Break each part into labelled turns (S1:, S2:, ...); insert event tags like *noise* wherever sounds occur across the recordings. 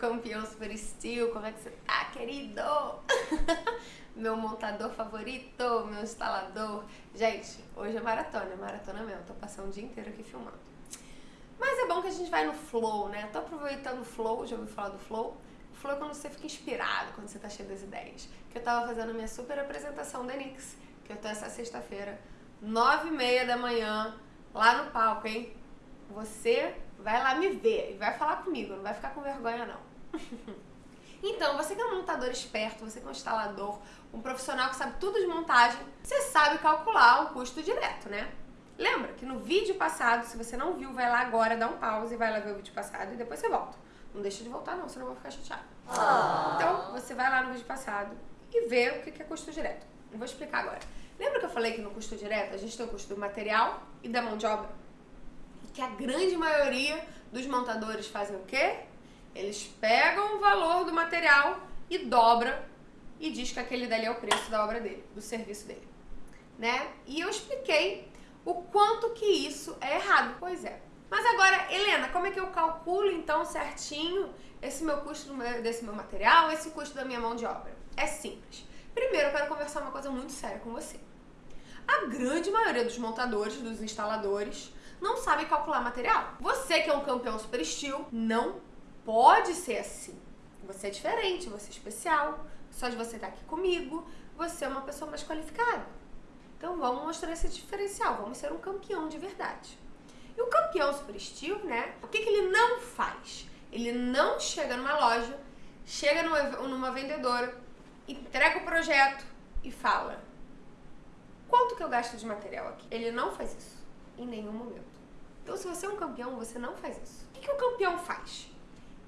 S1: campeão super steel, como é que você tá, querido? *laughs* meu montador favorito, meu instalador. Gente, hoje é maratona, é maratona mesmo, tô passando o dia inteiro aqui filmando. Mas é bom que a gente vai no flow, né? Tô aproveitando o flow, já ouviu falar do flow? O flow é quando você fica inspirado, quando você tá cheio das ideias. Que eu tava fazendo minha super apresentação da Nix, que eu tô essa sexta-feira, nove e meia da manhã, lá no palco, hein? Você vai lá me ver e vai falar comigo, não vai ficar com vergonha não. *laughs* então, você que é um montador esperto, você que é um instalador, um profissional que sabe tudo de montagem, você sabe calcular o custo direto, né? Lembra que no vídeo passado, se você não viu, vai lá agora, dá um pause e vai lá ver o vídeo passado e depois você volta. Não deixa de voltar não, senão eu vou ficar chateado. Oh. Então, você vai lá no vídeo passado e vê o que é custo direto. Eu vou explicar agora. Lembra que eu falei que no custo direto a gente tem o custo do material e da mão de obra? Que a grande maioria dos montadores fazem o quê? Eles pegam o valor do material e dobra e diz que aquele dali é o preço da obra dele, do serviço dele. Né? E eu expliquei o quanto que isso é errado. Pois é. Mas agora, Helena, como é que eu calculo então certinho esse meu custo desse meu material, esse custo da minha mão de obra? É simples. Primeiro, eu quero conversar uma coisa muito séria com você. A grande maioria dos montadores, dos instaladores, não sabe calcular material. Você que é um campeão super steel, não pode ser assim. Você é diferente, você é especial. Só de você estar aqui comigo, você é uma pessoa mais qualificada. Então vamos mostrar esse diferencial, vamos ser um campeão de verdade. E o campeão super steel, né? O que, que ele não faz? Ele não chega numa loja, chega numa, numa vendedora, entrega o projeto e fala quanto que eu gasto de material aqui? Ele não faz isso em nenhum momento. Então se você é um campeão, você não faz isso. O que, que o campeão faz?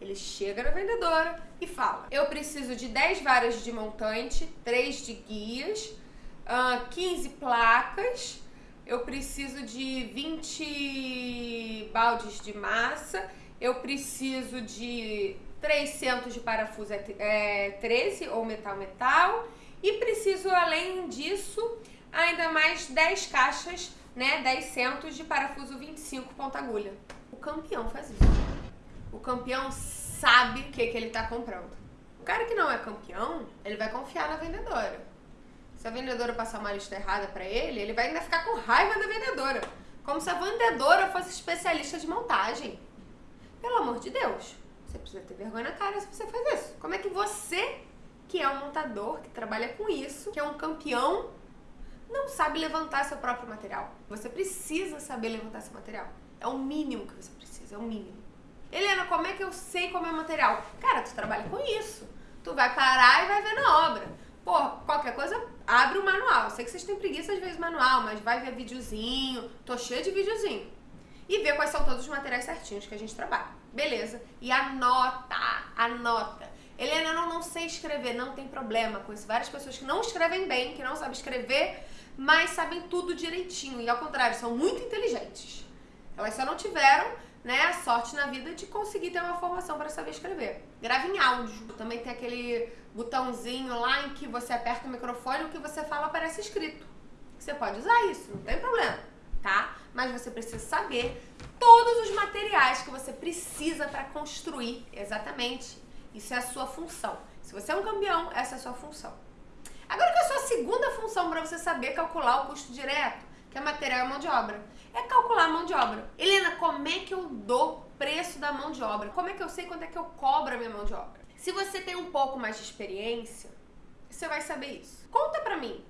S1: Ele chega na vendedora e fala eu preciso de 10 varas de montante, 3 de guias, uh, 15 placas, eu preciso de 20 baldes de massa, eu preciso de 300 de parafuso é, 13 ou metal-metal e preciso, além disso, ainda mais 10 caixas, né, 10 centos de parafuso 25 ponta agulha. O campeão faz isso. O campeão sabe o que, que ele está comprando. O cara que não é campeão, ele vai confiar na vendedora. Se a vendedora passar uma lista errada para ele, ele vai ainda ficar com raiva da vendedora. Como se a vendedora fosse especialista de montagem. Pelo amor de Deus. Você precisa ter vergonha na cara se você faz isso. Como é que você, que é um montador, que trabalha com isso, que é um campeão, não sabe levantar seu próprio material? Você precisa saber levantar seu material. É o mínimo que você precisa, é o mínimo. Helena, como é que eu sei como é o material? Cara, tu trabalha com isso. Tu vai parar e vai ver na obra. Pô, qualquer coisa, abre o manual. Eu sei que vocês têm preguiça às vezes manual, mas vai ver videozinho. Tô cheio de videozinho. E ver quais são todos os materiais certinhos que a gente trabalha. Beleza. E anota, anota. Helena, eu não, não sei escrever, não tem problema. Conheço várias pessoas que não escrevem bem, que não sabem escrever, mas sabem tudo direitinho. E ao contrário, são muito inteligentes. Elas só não tiveram né, a sorte na vida de conseguir ter uma formação para saber escrever. Grava em áudio. Também tem aquele botãozinho lá em que você aperta o microfone e o que você fala aparece escrito. Você pode usar isso, não tem problema, tá? Mas você precisa saber todos os materiais que você precisa para construir exatamente. Isso é a sua função. Se você é um campeão, essa é a sua função. Agora que é a sua segunda função para você saber calcular o custo direto, que é material e mão de obra é calcular a mão de obra. Helena, como é que eu dou preço da mão de obra? Como é que eu sei quanto é que eu cobro a minha mão de obra? Se você tem um pouco mais de experiência, você vai saber isso. Conta pra mim.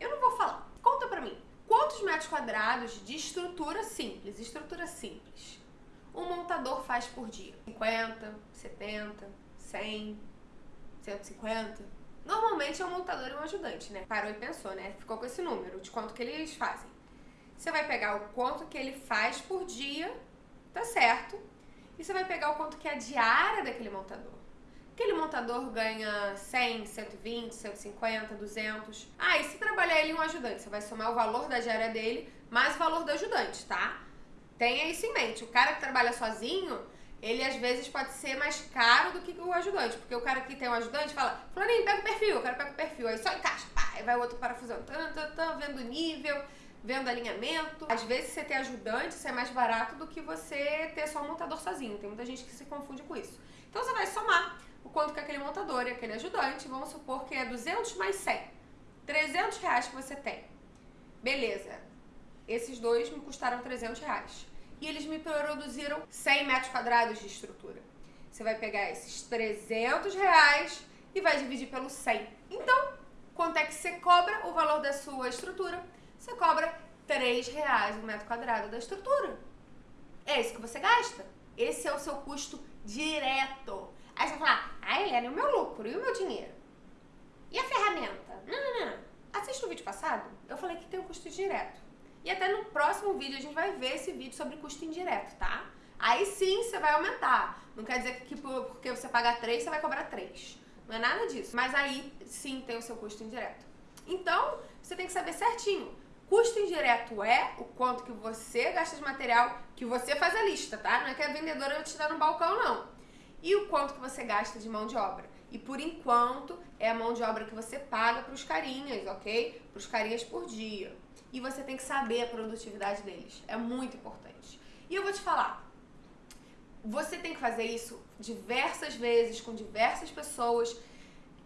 S1: Eu não vou falar. Conta pra mim. Quantos metros quadrados de estrutura simples, estrutura simples, um montador faz por dia? 50, 70, 100, 150? Normalmente é um montador e um ajudante, né? Parou e pensou, né? Ficou com esse número de quanto que eles fazem. Você vai pegar o quanto que ele faz por dia, tá certo? E você vai pegar o quanto que é a diária daquele montador. Aquele montador ganha 100, 120, 150, 200. Ah, e se trabalhar ele um ajudante, você vai somar o valor da diária dele mais o valor do ajudante, tá? Tenha isso em mente. O cara que trabalha sozinho, ele às vezes pode ser mais caro do que o ajudante. Porque o cara que tem um ajudante fala, Florinho, pega o perfil, o cara pega o perfil. Aí só encaixa, pá, aí vai o outro parafusando, tan, tan, tan, vendo o nível vendo alinhamento. Às vezes você ter ajudante, isso é mais barato do que você ter só um montador sozinho. Tem muita gente que se confunde com isso. Então você vai somar quanto que aquele montador e aquele ajudante, vamos supor que é 200 mais 100. 300 reais que você tem. Beleza. Esses dois me custaram 300 reais. E eles me produziram 100 metros quadrados de estrutura. Você vai pegar esses 300 reais e vai dividir pelo 100. Então, quanto é que você cobra o valor da sua estrutura? Você cobra 3 reais o metro quadrado da estrutura. É isso que você gasta. Esse é o seu custo direto. Aí você vai falar, ah, Helena, e o meu lucro? E o meu dinheiro? E a ferramenta? Não, não, não. Assiste o vídeo passado, eu falei que tem o custo direto. E até no próximo vídeo a gente vai ver esse vídeo sobre custo indireto, tá? Aí sim você vai aumentar. Não quer dizer que porque você paga 3, você vai cobrar 3. Não é nada disso. Mas aí sim tem o seu custo indireto. Então, você tem que saber certinho. Custo indireto é o quanto que você gasta de material, que você faz a lista, tá? Não é que a vendedora te dar no balcão, não. E o quanto que você gasta de mão de obra. E por enquanto é a mão de obra que você paga para os carinhas, ok? Para os carinhas por dia. E você tem que saber a produtividade deles. É muito importante. E eu vou te falar, você tem que fazer isso diversas vezes, com diversas pessoas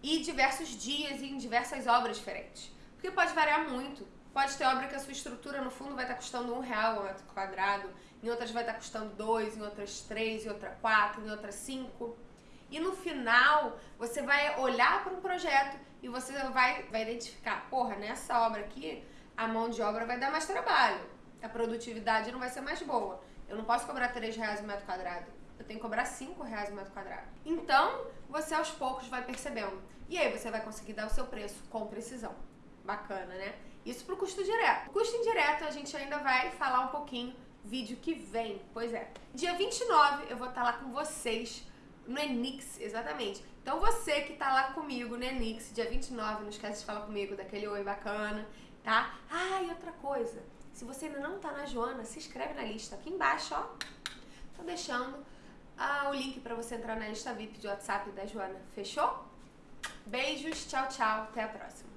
S1: e diversos dias e em diversas obras diferentes. Porque pode variar muito. Pode ter obra que a sua estrutura no fundo vai estar custando um real o metro quadrado, em outras vai estar custando dois, em outras três, em outra quatro, em outras cinco. E no final, você vai olhar para um projeto e você vai, vai identificar, porra, nessa obra aqui, a mão de obra vai dar mais trabalho, a produtividade não vai ser mais boa. Eu não posso cobrar 3 reais o metro quadrado, eu tenho que cobrar 5 reais o metro quadrado. Então, você aos poucos vai percebendo. E aí você vai conseguir dar o seu preço com precisão. Bacana, né? Isso pro custo direto. O custo indireto a gente ainda vai falar um pouquinho vídeo que vem. Pois é. Dia 29 eu vou estar lá com vocês no Enix, exatamente. Então você que tá lá comigo no Enix, dia 29, não esquece de falar comigo, daquele oi bacana, tá? Ah, e outra coisa, se você ainda não tá na Joana, se inscreve na lista. Aqui embaixo, ó, tô deixando ah, o link para você entrar na lista VIP de WhatsApp da Joana. Fechou? Beijos, tchau, tchau, até a próxima.